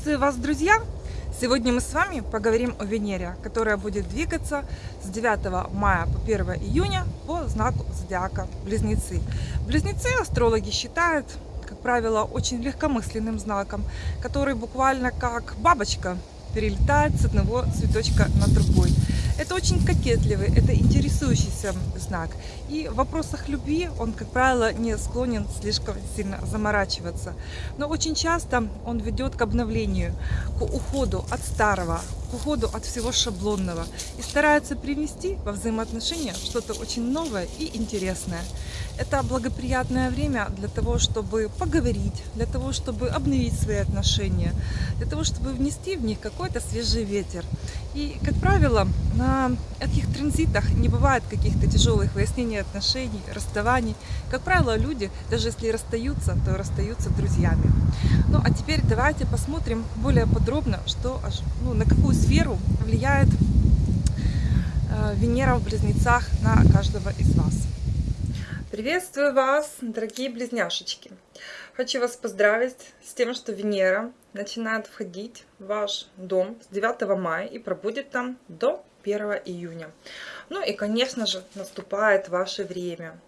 Приветствую вас, друзья! Сегодня мы с вами поговорим о Венере, которая будет двигаться с 9 мая по 1 июня по знаку зодиака Близнецы. Близнецы астрологи считают, как правило, очень легкомысленным знаком, который буквально как бабочка перелетает с одного цветочка на другой. Это очень кокетливый, это интересующийся знак. И в вопросах любви он, как правило, не склонен слишком сильно заморачиваться. Но очень часто он ведет к обновлению, к уходу от старого, к уходу от всего шаблонного и старается привнести во взаимоотношения что-то очень новое и интересное. Это благоприятное время для того, чтобы поговорить, для того, чтобы обновить свои отношения, для того, чтобы внести в них какой-то свежий ветер. И, как правило, на этих транзитах не бывает каких-то тяжелых выяснений отношений, расставаний. Как правило, люди, даже если расстаются, то расстаются друзьями. Ну, а теперь давайте посмотрим более подробно, что, ну, на какую сферу влияет э, Венера в Близнецах на каждого из вас. Приветствую вас, дорогие близняшечки! Хочу вас поздравить с тем, что Венера начинает входить в ваш дом с 9 мая и пробудет там до 1 июня. Ну и, конечно же, наступает ваше время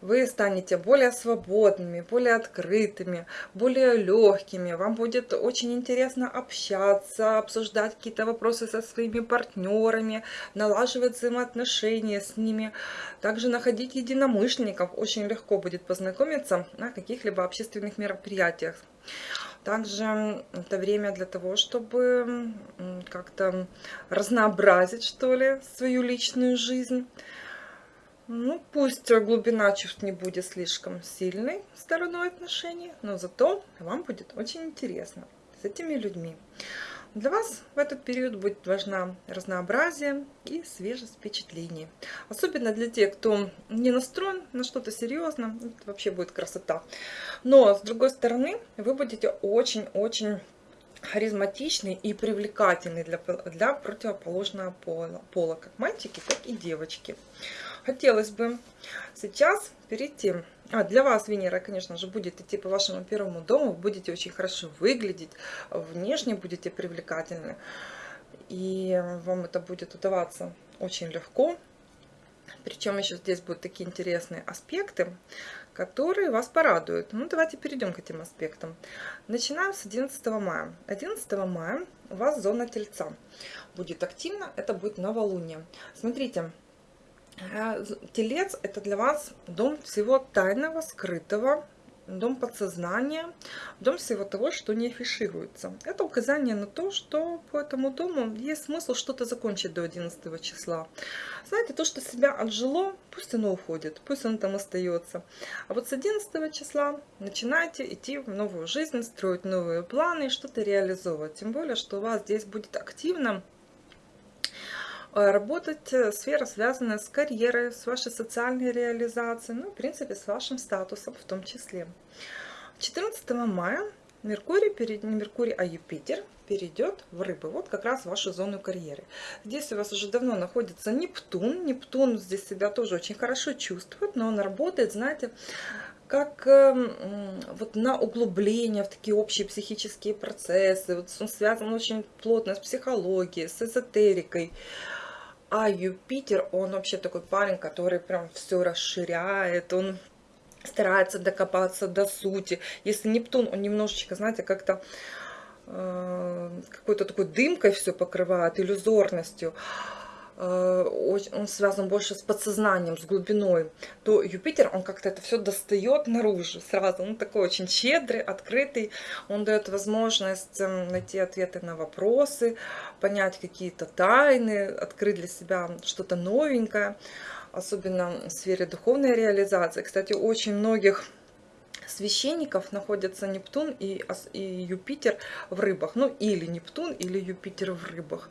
вы станете более свободными, более открытыми, более легкими. Вам будет очень интересно общаться, обсуждать какие-то вопросы со своими партнерами, налаживать взаимоотношения с ними. Также находить единомышленников очень легко будет познакомиться на каких-либо общественных мероприятиях. Также это время для того, чтобы как-то разнообразить, что ли, свою личную жизнь. Ну, пусть глубина чувств не будет слишком сильной стороной отношений, но зато вам будет очень интересно с этими людьми. Для вас в этот период будет важна разнообразие и свежесть впечатлений. Особенно для тех, кто не настроен на что-то серьезное, это вообще будет красота. Но, с другой стороны, вы будете очень-очень харизматичный и привлекательный для, для противоположного пола, пола, как мальчики, так и девочки хотелось бы сейчас перейти. А, для вас Венера, конечно же, будет идти по вашему первому дому. Вы будете очень хорошо выглядеть, внешне будете привлекательны. И вам это будет удаваться очень легко. Причем еще здесь будут такие интересные аспекты, которые вас порадуют. Ну, давайте перейдем к этим аспектам. Начинаем с 11 мая. 11 мая у вас зона Тельца будет активна, это будет новолуние. Смотрите, Э, телец – это для вас дом всего тайного, скрытого, дом подсознания, дом всего того, что не афишируется. Это указание на то, что по этому дому есть смысл что-то закончить до 11 числа. Знаете, то, что себя отжило, пусть оно уходит, пусть оно там остается. А вот с 11 числа начинайте идти в новую жизнь, строить новые планы, что-то реализовывать. Тем более, что у вас здесь будет активно работать э, сфера, связанная с карьерой, с вашей социальной реализацией, ну, в принципе, с вашим статусом в том числе. 14 мая Меркурий, не Меркурий, а Юпитер перейдет в рыбы, вот как раз вашу зону карьеры. Здесь у вас уже давно находится Нептун, Нептун здесь себя тоже очень хорошо чувствует, но он работает, знаете, как э, вот на углубление в такие общие психические процессы, вот он связан очень плотно с психологией, с эзотерикой, а Юпитер, он вообще такой парень, который прям все расширяет, он старается докопаться до сути. Если Нептун, он немножечко, знаете, как-то э, какой-то такой дымкой все покрывает, иллюзорностью. Э, он связан больше с подсознанием, с глубиной, то Юпитер, он как-то это все достает наружу сразу. Он такой очень щедрый, открытый. Он дает возможность эм, найти ответы на вопросы, понять какие-то тайны, открыть для себя что-то новенькое. Особенно в сфере духовной реализации. Кстати, очень многих священников находятся Нептун и, и Юпитер в рыбах. Ну, или Нептун, или Юпитер в рыбах.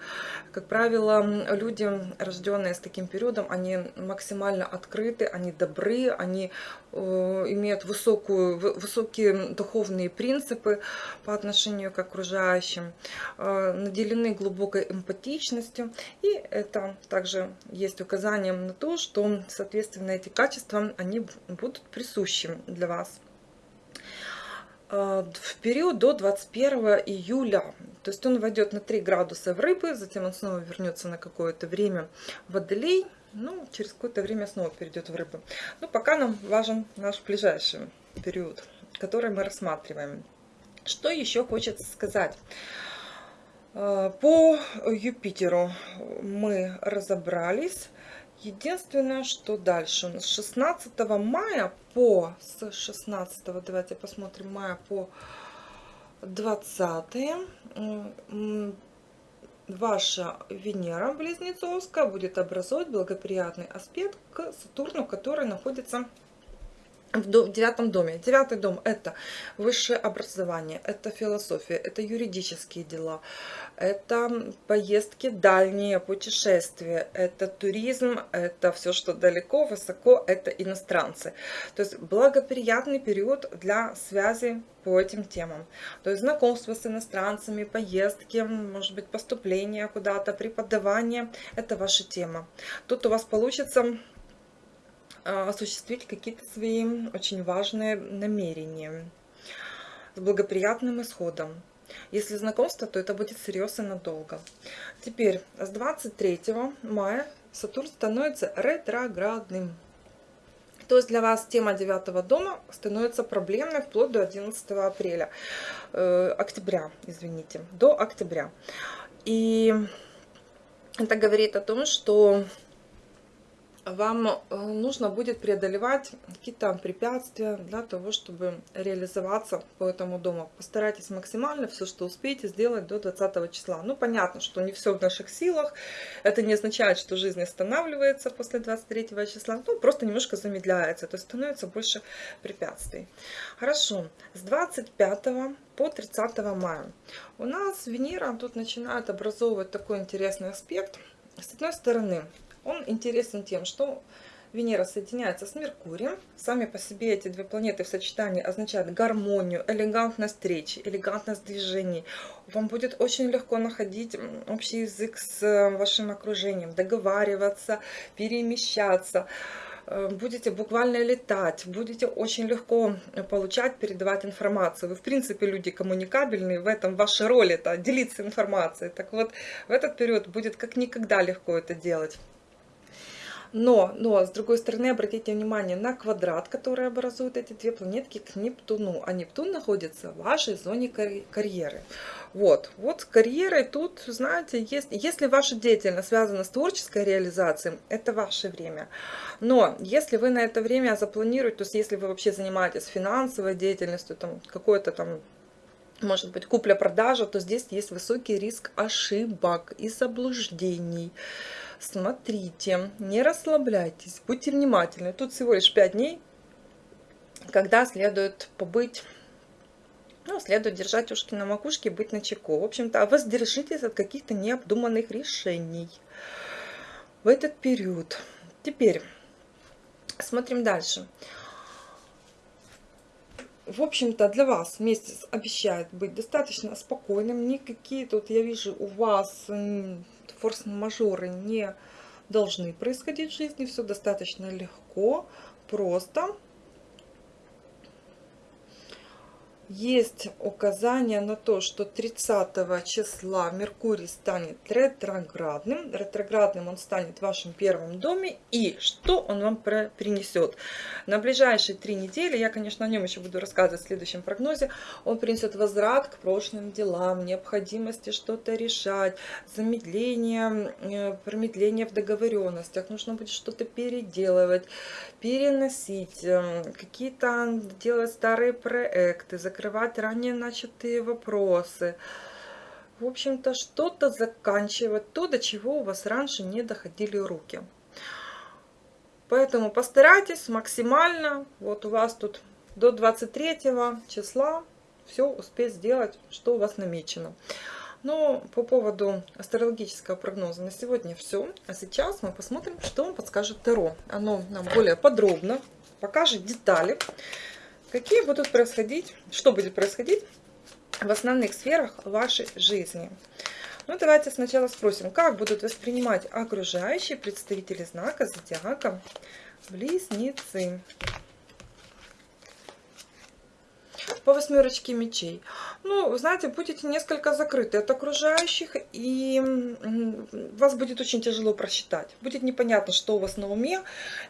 Как правило, люди, рожденные с таким периодом, они максимально открыты, они добры, они э, имеют высокую, высокие духовные принципы по отношению к окружающим, э, наделены глубокой эмпатичностью. И это также есть указанием на то, что, соответственно, эти качества, они будут присущи для вас. А, в период до 21 июля. То есть он войдет на 3 градуса в рыбы, затем он снова вернется на какое-то время в водолей, ну, через какое-то время снова перейдет в рыбы. Ну, пока нам важен наш ближайший период, который мы рассматриваем. Что еще хочется сказать? А, по Юпитеру мы разобрались. Единственное, что дальше нас. 16 мая по с 16 давайте посмотрим мая по 20 ваша Венера Близнецовская будет образовать благоприятный аспект к Сатурну, который находится девятом доме. Девятый дом – это высшее образование, это философия, это юридические дела, это поездки дальние, путешествия, это туризм, это все, что далеко, высоко, это иностранцы. То есть благоприятный период для связи по этим темам. То есть знакомство с иностранцами, поездки, может быть поступление куда-то, преподавание – это ваша тема. Тут у вас получится осуществить какие-то свои очень важные намерения с благоприятным исходом. Если знакомство, то это будет серьезно надолго. Теперь с 23 мая Сатурн становится ретроградным. То есть для вас тема девятого дома становится проблемной вплоть до 11 апреля, э, октября, извините, до октября. И это говорит о том, что вам э, нужно будет преодолевать какие-то препятствия для того, чтобы реализоваться по этому дому. Постарайтесь максимально все, что успеете, сделать до 20 числа. Ну, понятно, что не все в наших силах. Это не означает, что жизнь останавливается после 23 числа. Ну, просто немножко замедляется. То есть становится больше препятствий. Хорошо. С 25 по 30 мая у нас Венера тут начинает образовывать такой интересный аспект. С одной стороны, он интересен тем, что Венера соединяется с Меркурием. Сами по себе эти две планеты в сочетании означают гармонию, элегантность речи, элегантность движений. Вам будет очень легко находить общий язык с вашим окружением, договариваться, перемещаться э, будете буквально летать, будете очень легко получать, передавать информацию. Вы, в принципе, люди коммуникабельные, в этом ваша роль это делиться информацией. Так вот, в этот период будет как никогда легко это делать. Но, но, с другой стороны, обратите внимание на квадрат, который образуют эти две планетки к Нептуну. А Нептун находится в вашей зоне карьеры. Вот, вот с карьерой тут, знаете, есть, если ваша деятельность связана с творческой реализацией, это ваше время. Но если вы на это время запланируете, то есть если вы вообще занимаетесь финансовой деятельностью, там какой-то там может быть купля-продажа, то здесь есть высокий риск ошибок и заблуждений смотрите, не расслабляйтесь, будьте внимательны. Тут всего лишь 5 дней, когда следует побыть, ну, следует держать ушки на макушке быть на чеку. В общем-то, воздержитесь от каких-то необдуманных решений в этот период. Теперь смотрим дальше. В общем-то, для вас месяц обещает быть достаточно спокойным. Никакие тут, я вижу, у вас форс-мажоры не должны происходить в жизни. Все достаточно легко, просто есть указание на то, что 30 числа Меркурий станет ретроградным. Ретроградным он станет в вашем первом доме. И что он вам принесет? На ближайшие три недели, я, конечно, о нем еще буду рассказывать в следующем прогнозе, он принесет возврат к прошлым делам, необходимости что-то решать, замедление, э, промедление в договоренностях, нужно будет что-то переделывать, переносить, эм, какие-то делать старые проекты, закрывать ранее начатые вопросы. В общем-то, что-то заканчивать, то, до чего у вас раньше не доходили руки. Поэтому постарайтесь максимально, вот у вас тут до 23 числа все успеть сделать, что у вас намечено. Но по поводу астрологического прогноза на сегодня все. А сейчас мы посмотрим, что вам подскажет Таро. Оно нам более подробно покажет детали какие будут происходить, что будет происходить в основных сферах вашей жизни. Ну, давайте сначала спросим, как будут воспринимать окружающие представители знака зодиака Близнецы. По восьмерочке мечей. Ну, знаете, будете несколько закрыты от окружающих, и вас будет очень тяжело просчитать. Будет непонятно, что у вас на уме,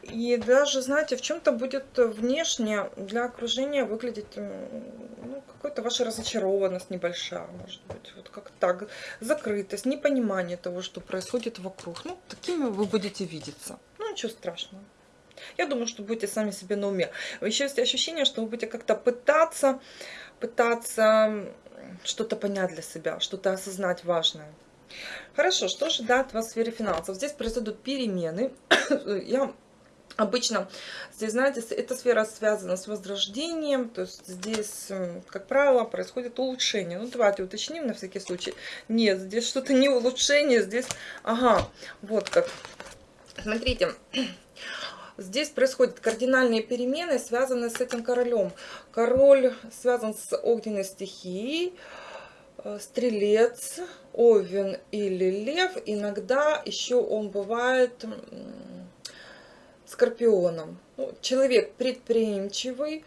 и даже, знаете, в чем-то будет внешне для окружения выглядеть ну, какой-то ваша разочарованность небольшая, может быть, вот как так, закрытость, непонимание того, что происходит вокруг. Ну, такими вы будете видеться. Ну, ничего страшного. Я думаю, что будете сами себе на уме. Еще есть ощущение, что вы будете как-то пытаться, пытаться что-то понять для себя, что-то осознать важное. Хорошо, что ожидает вас в сфере финансов? Здесь произойдут перемены. Я Обычно здесь, знаете, эта сфера связана с возрождением, то есть здесь, как правило, происходит улучшение. Ну, давайте уточним на всякий случай. Нет, здесь что-то не улучшение, здесь, ага, вот как. Смотрите, Здесь происходят кардинальные перемены, связанные с этим королем. Король связан с огненной стихией, э, стрелец, овен или лев. Иногда еще он бывает скорпионом. Ну, человек предприимчивый,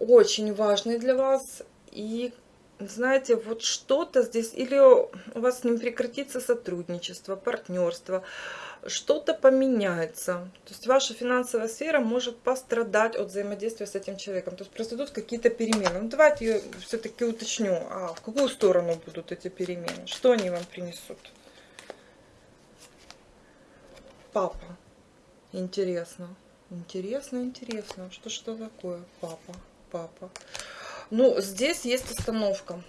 очень важный для вас. И знаете, вот что-то здесь, или у вас с ним прекратится сотрудничество, партнерство, что-то поменяется. То есть ваша финансовая сфера может пострадать от взаимодействия с этим человеком. То есть произойдут какие-то перемены. Ну, давайте я все-таки уточню, а в какую сторону будут эти перемены? Что они вам принесут? Папа. Интересно. Интересно, интересно. Что что такое? Папа, папа. Ну, здесь есть остановка.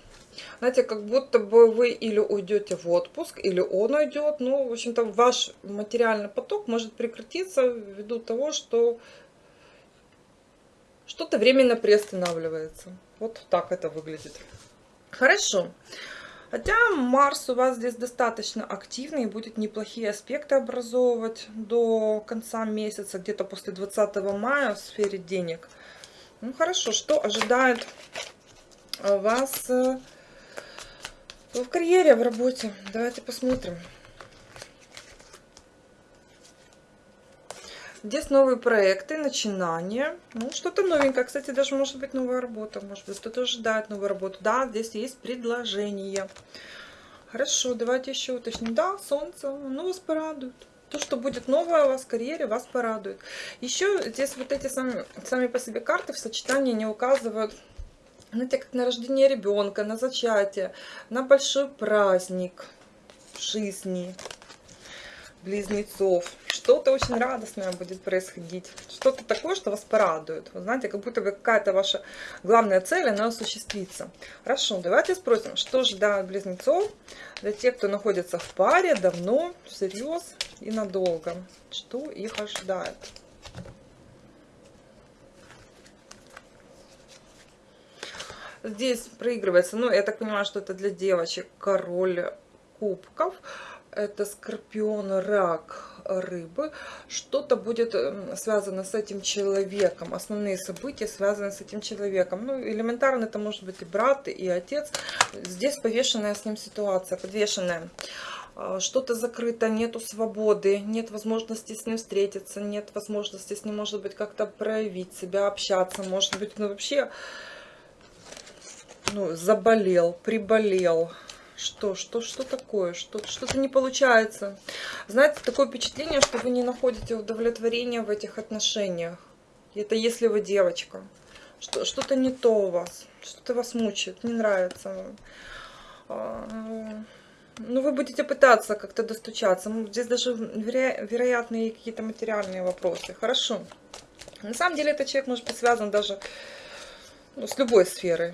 Знаете, как будто бы вы или уйдете в отпуск, или он уйдет. Ну, в общем-то, ваш материальный поток может прекратиться ввиду того, что что-то временно приостанавливается. Вот так это выглядит. Хорошо. Хотя Марс у вас здесь достаточно активный, и будет неплохие аспекты образовывать до конца месяца, где-то после 20 мая в сфере денег. Ну хорошо, что ожидает вас э, в карьере, в работе. Давайте посмотрим. Здесь новые проекты, начинания. Ну, что-то новенькое. Кстати, даже может быть новая работа. Может быть, кто-то ожидает новую работу. Да, здесь есть предложение. Хорошо, давайте еще уточним. Да, солнце, оно вас порадует. То, что будет новое у вас в карьере, вас порадует. Еще здесь вот эти сами, сами по себе карты в сочетании не указывают знаете, как на рождение ребенка, на зачатие, на большой праздник жизни близнецов. Что-то очень радостное будет происходить. Что-то такое, что вас порадует. Вы знаете, как будто бы какая-то ваша главная цель, она осуществится. Хорошо, давайте спросим, что ждать близнецов для тех, кто находится в паре давно, всерьез и надолго. Что их ожидает? Здесь проигрывается, ну, я так понимаю, что это для девочек король кубков. Это скорпион, рак, рыбы. Что-то будет эм, связано с этим человеком. Основные события связаны с этим человеком. Ну, элементарно это может быть и брат, и отец. Здесь повешенная с ним ситуация, подвешенная а, что-то закрыто, нету свободы, нет возможности с ним встретиться, нет возможности с ним, может быть, как-то проявить себя, общаться, может быть, ну вообще ну, заболел, приболел. Что, что, что такое? Что-то что, что не получается. Знаете, такое впечатление, что вы не находите удовлетворения в этих отношениях. Это если вы девочка. Что-то не то у вас. Что-то вас мучает, не нравится. А, ну, вы будете пытаться как-то достучаться. Здесь даже веро вероятные какие-то материальные вопросы. Хорошо. На самом деле этот человек может быть связан даже ну, с любой сферой.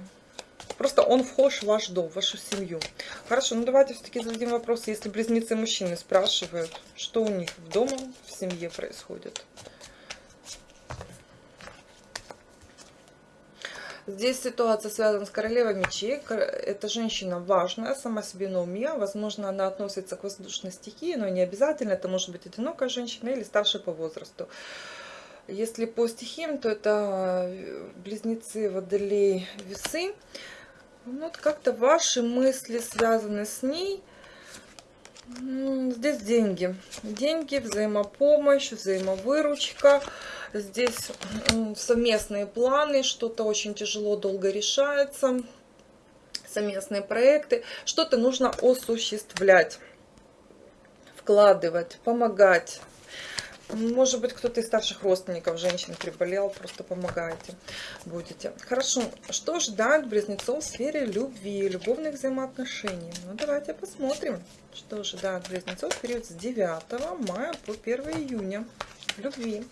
Просто он вхож в ваш дом, в вашу семью. Хорошо, ну давайте все-таки зададим вопрос, если близнецы мужчины спрашивают, что у них в дома, в семье происходит. Здесь ситуация связана с королевой мечей. Эта женщина важная, сама себе на уме. Возможно, она относится к воздушной стихии, но не обязательно. Это может быть одинокая женщина или старшая по возрасту. Если по стихиям, то это близнецы водолей весы. Ну, вот как-то ваши мысли связаны с ней. Здесь деньги. Деньги, взаимопомощь, взаимовыручка. Здесь совместные планы, что-то очень тяжело, долго решается. Совместные проекты. Что-то нужно осуществлять, вкладывать, помогать. Может быть, кто-то из старших родственников женщин приболел, просто помогаете, будете. Хорошо, что ждать близнецов в сфере любви, любовных взаимоотношений? Ну, давайте посмотрим, что ждать близнецов в период с 9 мая по 1 июня любви.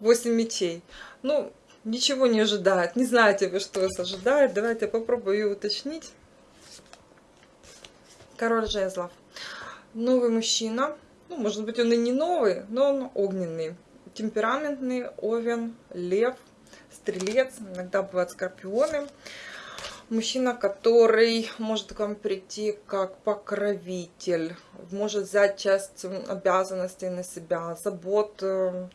8 мечей. Ну, ничего не ожидает. Не знаете вы, что вас ожидает. Давайте попробую уточнить. Король жезлов. Новый мужчина ну, может быть, он и не новый, но он огненный. Темпераментный, овен, лев, стрелец, иногда бывают скорпионы. Мужчина, который может к вам прийти как покровитель, может взять часть обязанностей на себя, забот, э,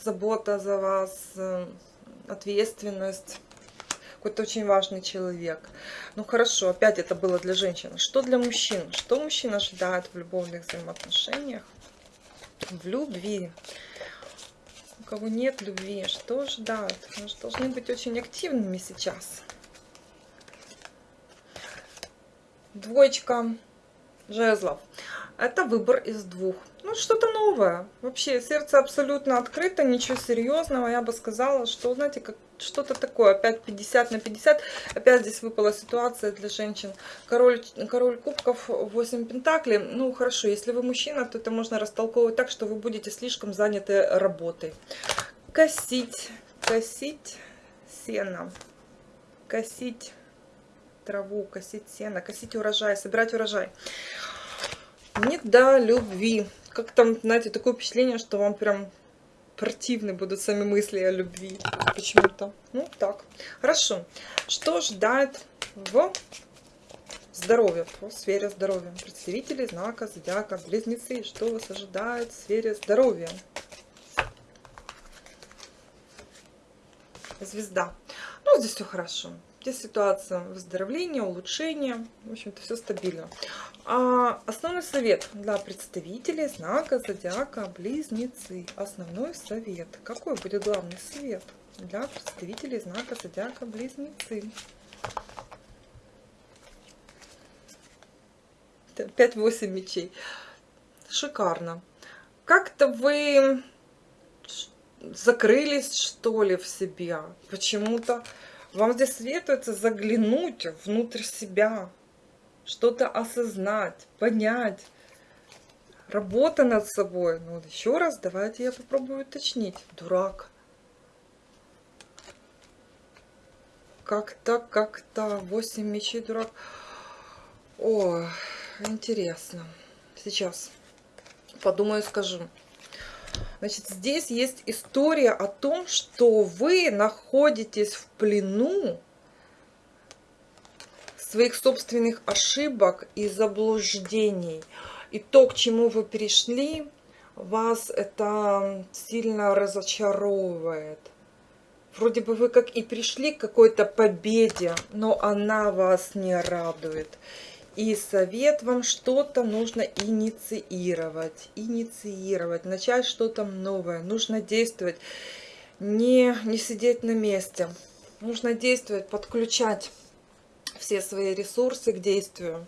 забота за вас, э, ответственность какой-то очень важный человек. Ну хорошо, опять это было для женщин. Что для мужчин? Что мужчина ожидает в любовных взаимоотношениях? В любви. У кого нет любви, что ждать? Мы же должны быть очень активными сейчас. Двоечка жезлов. Это выбор из двух. Ну, что-то новое. Вообще, сердце абсолютно открыто, ничего серьезного. Я бы сказала, что, знаете, как что-то такое. Опять 50 на 50. Опять здесь выпала ситуация для женщин. Король, король кубков, 8 пентаклей. Ну, хорошо, если вы мужчина, то это можно растолковывать так, что вы будете слишком заняты работой. Косить, косить сено, косить траву, косить сено, косить урожай, собирать урожай. Не до любви. Как там, знаете, такое впечатление, что вам прям противны будут сами мысли о любви. Почему-то. Ну, так. Хорошо. Что ждать в здоровье, в сфере здоровья? Представители знака зодиака близнецы. Что вас ожидает в сфере здоровья? Звезда. Ну, здесь все хорошо. Здесь ситуация выздоровления, улучшения. В общем-то, все стабильно. А основной совет для представителей знака зодиака Близнецы. Основной совет. Какой будет главный совет для представителей знака зодиака Близнецы? 5-8 мечей. Шикарно. Как-то вы закрылись, что ли, в себя. Почему-то вам здесь советуется заглянуть внутрь себя, что-то осознать, понять. Работа над собой. Ну, еще раз, давайте я попробую уточнить. Дурак. Как-то, как-то. Восемь мечей, дурак. О, интересно. Сейчас подумаю, скажу. Значит, здесь есть история о том, что вы находитесь в плену своих собственных ошибок и заблуждений. И то, к чему вы пришли, вас это сильно разочаровывает. Вроде бы вы как и пришли к какой-то победе, но она вас не радует. И совет вам что-то нужно инициировать, инициировать, начать что-то новое. Нужно действовать, не, не сидеть на месте. Нужно действовать, подключать все свои ресурсы к действию.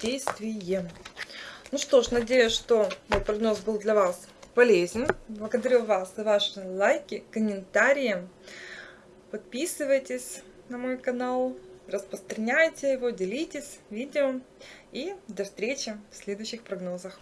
Действием. Ну что ж, надеюсь, что мой прогноз был для вас полезен. Благодарю вас за ваши лайки, комментарии. Подписывайтесь на мой канал распространяйте его, делитесь видео и до встречи в следующих прогнозах.